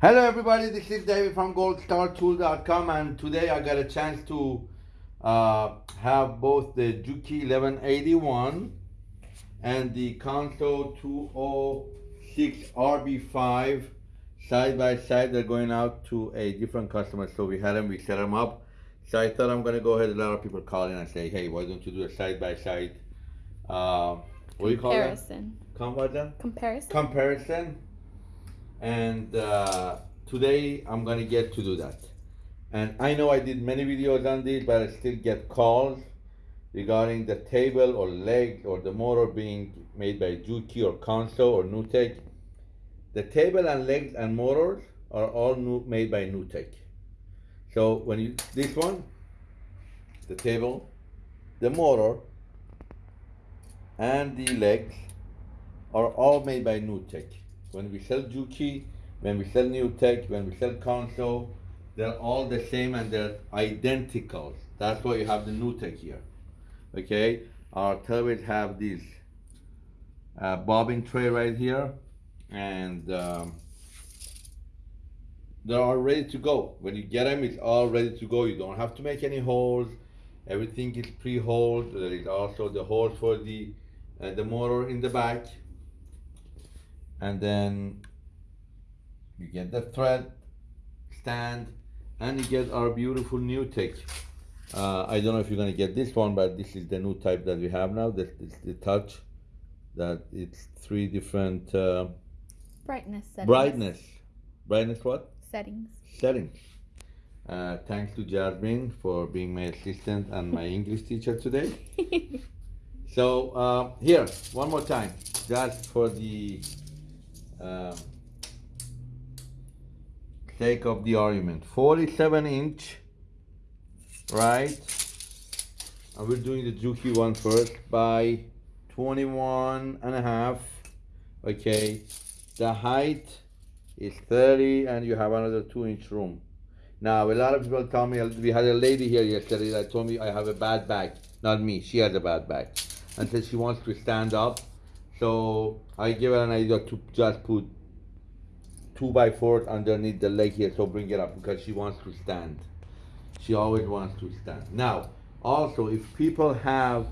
Hello everybody, this is David from goldstartool.com and today I got a chance to uh, have both the Juki 1181 and the Consew 206 RB5 side by side. They're going out to a different customer, so we had them, we set them up. So I thought I'm gonna go ahead. A lot of people call in and say, "Hey, why don't you do a side by side?" Uh, what do you call that? Comparison. Comparison. Comparison. Comparison. And uh, today I'm gonna get to do that. And I know I did many videos on this, but I still get calls regarding the table or leg or the motor being made by Juki or Consew or Newtek. The table and legs and motors are all new, made by Newtek. So when you this one, the table, the motor, and the legs are all made by Newtek. When we sell Juki, when we sell Newtek, when we sell Consew, they're all the same and they're identical. That's why you have the Newtek here. Okay, our turbines have this uh, bobbin tray right here, and um, they're all ready to go. When you get them, it's all ready to go. You don't have to make any holes. Everything is pre-holed. There is also the holes for the uh, the motor in the back, and then you get the thread stand, and you get our beautiful Newtek. Uh, I don't know if you're gonna get this one, but this is the new type that we have now. This is the touch. That it's three different uh, Brightness settings. brightness. Brightness what? Settings. settings. Uh, thanks to Jasmine for being my assistant and my English teacher today. So uh, here, one more time, just for the uh, sake of the argument. 47 inch, right? And we're doing the Juki one first by 21 and a half. Okay, the height is 30 and you have another two inch room. Now, a lot of people tell me, we had a lady here yesterday that told me I have a bad back. Not me, she has a bad back. And said she wants to stand up. So I give her an idea to just put two by fours underneath the leg here, so bring it up because she wants to stand. She always wants to stand. Now, also, if people have,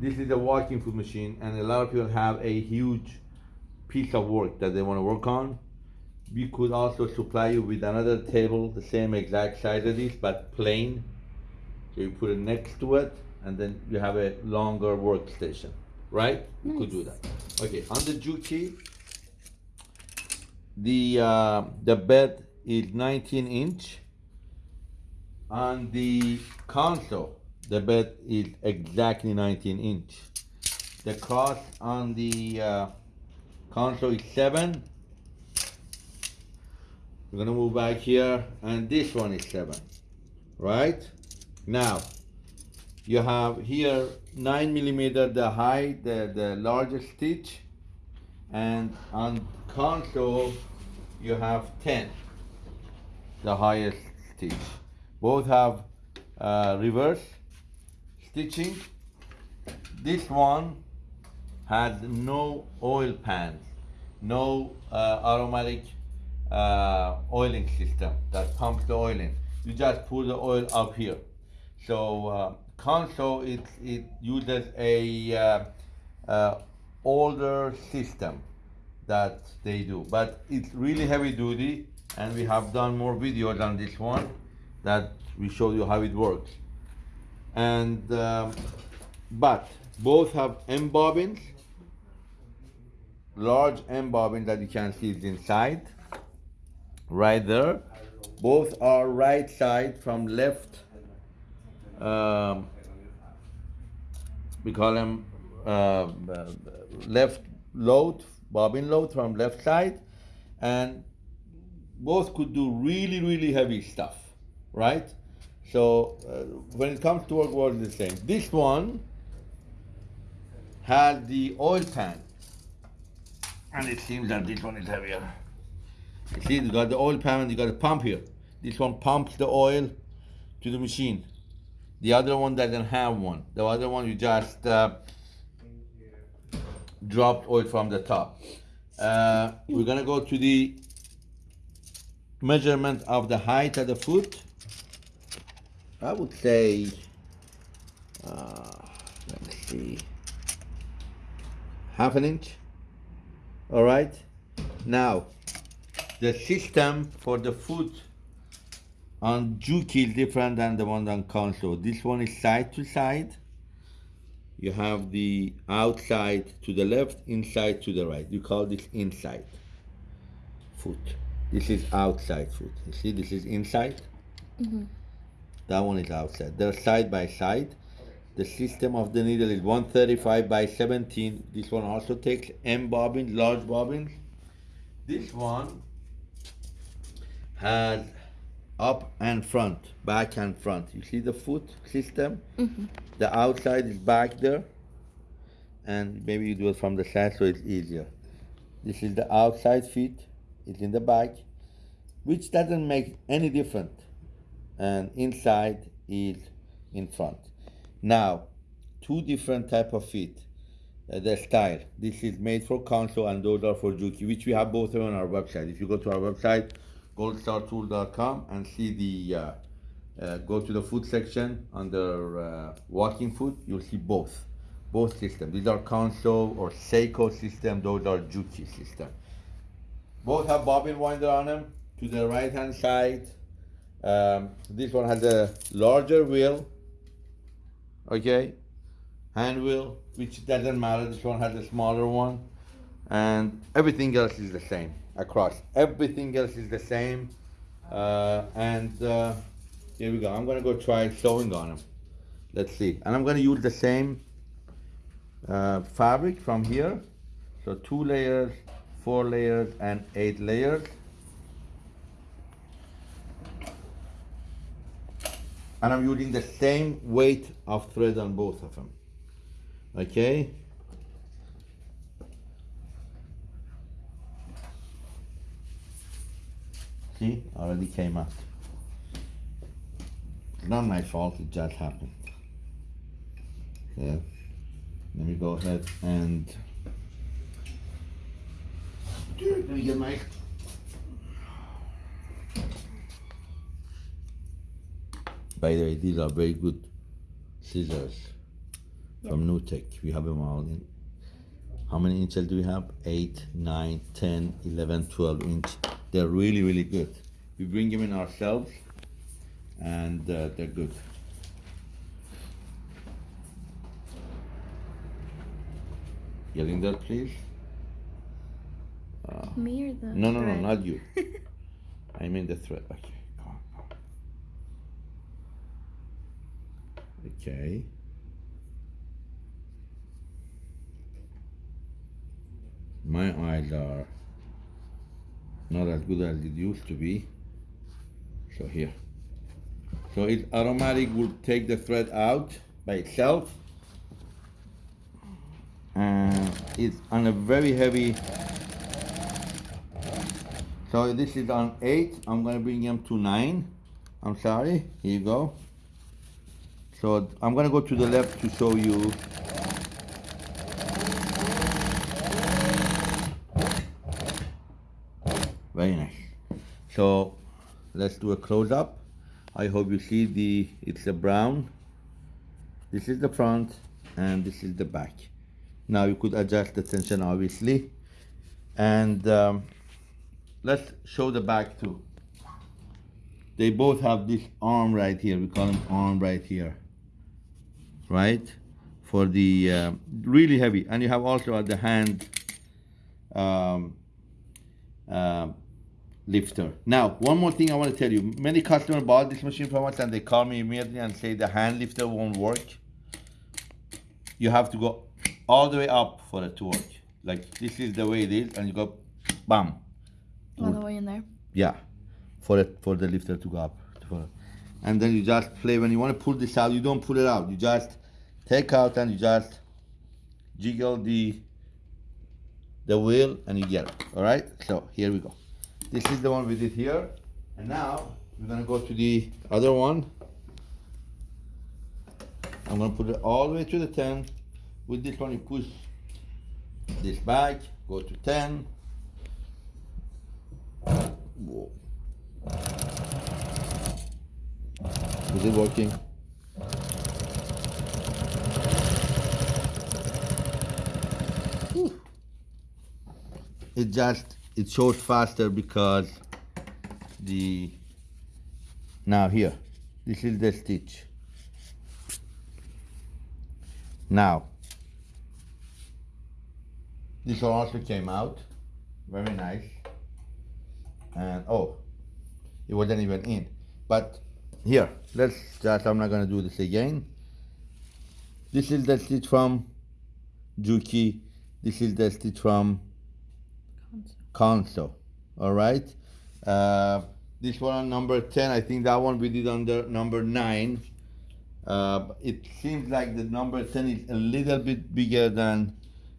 this is a walking foot machine, and a lot of people have a huge piece of work that they want to work on, we could also supply you with another table, the same exact size as this, but plain. So you put it next to it, and then you have a longer workstation, right? You could do that. Okay, on the Juki, the uh, the bed is 19 inch. On the Consew, the bed is exactly 19 inch. The cost on the uh, Consew is 7. We're gonna move back here, and this one is 7. Right? Now, you have here 9 millimeter the high, the, the largest stitch, and on Consew you have 10 the highest stitch. Both have uh, reverse stitching. This one has no oil pans no uh, automatic uh, oiling system that pumps the oil in. You just pour the oil up here. So uh, Consew it, it uses a uh, uh, older system that they do. But it's really heavy duty and we have done more videos on this one that we show you how it works. And um, but both have M bobbins large M bobbin that you can see is inside right there. Both are right side from left um, we call them uh, left load, bobbin load from left side, and both could do really, really heavy stuff, right? So uh, when it comes to work, work the same. This one has the oil pan, and it seems that this one is heavier. You see, you got the oil pan and you got a pump here. This one pumps the oil to the machine. The other one doesn't have one. The other one you just uh, drop oil from the top. Uh, we're gonna go to the measurement of the height of the foot, I would say, uh, let me see, half an inch. All right. Now, the system for the foot on Juki is different than the one on Consew. This one is side to side. You have the outside to the left, inside to the right. You call this inside foot. This is outside foot. You see, this is inside. Mm-hmm. That one is outside. They're side by side. The system of the needle is 135 by 17. This one also takes M bobbins, large bobbins. This one has up and front, back and front. You see the foot system? The outside is back there. And maybe you do it from the side so it's easier. This is the outside feet, it's in the back, which doesn't make any difference. And inside is in front. Now, two different type of feet. Uh, the style. This is made for Consew and those are for Juki, which we have both on our website. If you go to our website, goldstartool.com and see the, uh, uh, go to the foot section under uh, walking foot, you'll see both, both systems. These are Consew or Seiko system, those are Juki system. Both have bobbin winder on them. To the right hand side, um, this one has a larger wheel, okay, hand wheel, which doesn't matter. This one has a smaller one, and everything else is the same across. Everything else is the same, uh, and uh, here we go. I'm gonna go try sewing on them. Let's see, and I'm gonna use the same uh, fabric from here. So two layers, four layers, and eight layers. And I'm using the same weight of thread on both of them. Okay? See, already came out. Not my fault, it just happened. Yeah. Let me go ahead and. Dude, Let me get my. By the way, these are very good scissors from Newtek. We have them all in. How many inches do we have? 8, 9, 10, 11, 12 inch. They're really, really good. We bring them in ourselves and uh, they're good. Getting that, please? Me or the No, no, no, not you. I mean the thread. Okay, come on. come on. Okay. My eyes are not as good as it used to be. So here. So it automatic will take the thread out by itself. And it's on a very heavy so this is on eight. I'm gonna bring them to nine. I'm sorry. Here you go. So I'm gonna go to the left to show you. Very nice. So let's do a close up. I hope you see the it's a brown. This is the front and this is the back. Now you could adjust the tension obviously. And um, let's show the back too. They both have this arm right here. We call them arm right here. Right? For the uh, really heavy. And you have also at the hand um, uh, lifter. Now, one more thing I want to tell you. Many customers bought this machine from us and they call me immediately and say the hand lifter won't work. You have to go all the way up for it to work. Like this is the way it is, and you go, bam, All the way in there. yeah, for it for the lifter to go up. For, and then you just play when you want to pull this out. You don't pull it out. You just take out and you just jiggle the the wheel and you get it. All right. So here we go. This is the one we did here, and now we're gonna go to the other one. I'm gonna put it all the way to the ten. With this one, you push this back, go to ten. Whoa. Is it working? It just it shows faster because the now here this is the stitch. Now this also came out very nice. And oh it wasn't even in. But here let's just i'm not going to do this again. This is the stitch from juki. This is the stitch from Consew all right? Uh, this one on number 10 i think that one we did under number 9 uh, it seems like the number 10 is a little bit bigger than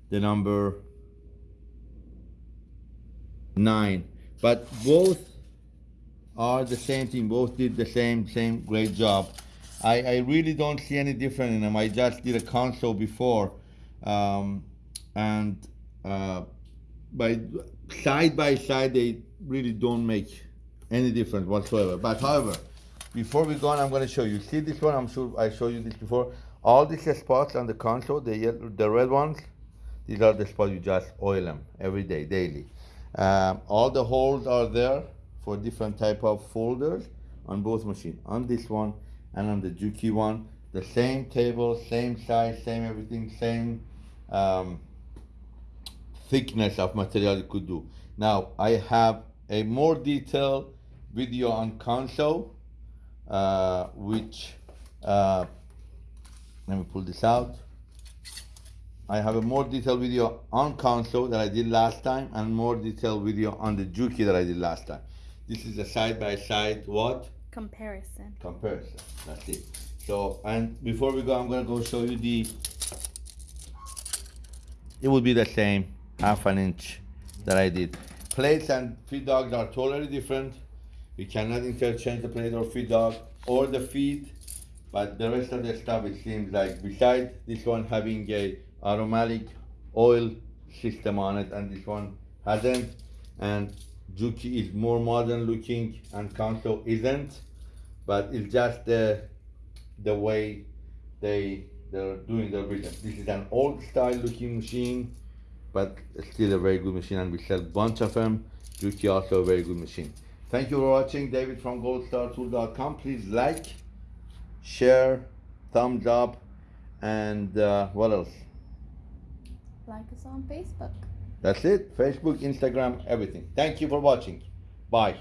the number 9 but both are the same thing both did the same same great job. I i really don't see any difference in them. I just did a Consew before um, and uh, by side by side they really don't make any difference whatsoever. But however before we go on i'm going to show you. See this one? I'm sure i showed you this before. All these spots on the Consew the yellow, the red ones these are the spots you just oil them every day daily. Um, all the holes are there for different type of folders on both machine. On this one and on the juki one the same table same size same everything same um, thickness of material you could do. Now I have a more detailed video on Consew, uh, which uh, let me pull this out. I have a more detailed video on Consew that I did last time and more detailed video on the Juki that I did last time. This is a side by side what? Comparison. Comparison. That's it. So and before we go, I'm gonna go show you the. It will be the same half an inch that I did. Plates and feed dogs are totally different. You cannot interchange the plate or feed dog or the feed, but the rest of the stuff it seems like besides this one having a aromatic oil system on it and this one hasn't and Juki is more modern looking and Kanto isn't but it's just the the way they they're doing their business. This is an old style looking machine but still a very good machine and we sell bunch of them. Juki also a very good machine. Thank you for watching. David from goldstartool.com. Please like, share, thumbs up, and uh, what else? Like us on Facebook. That's it. Facebook, Instagram, everything. Thank you for watching. Bye.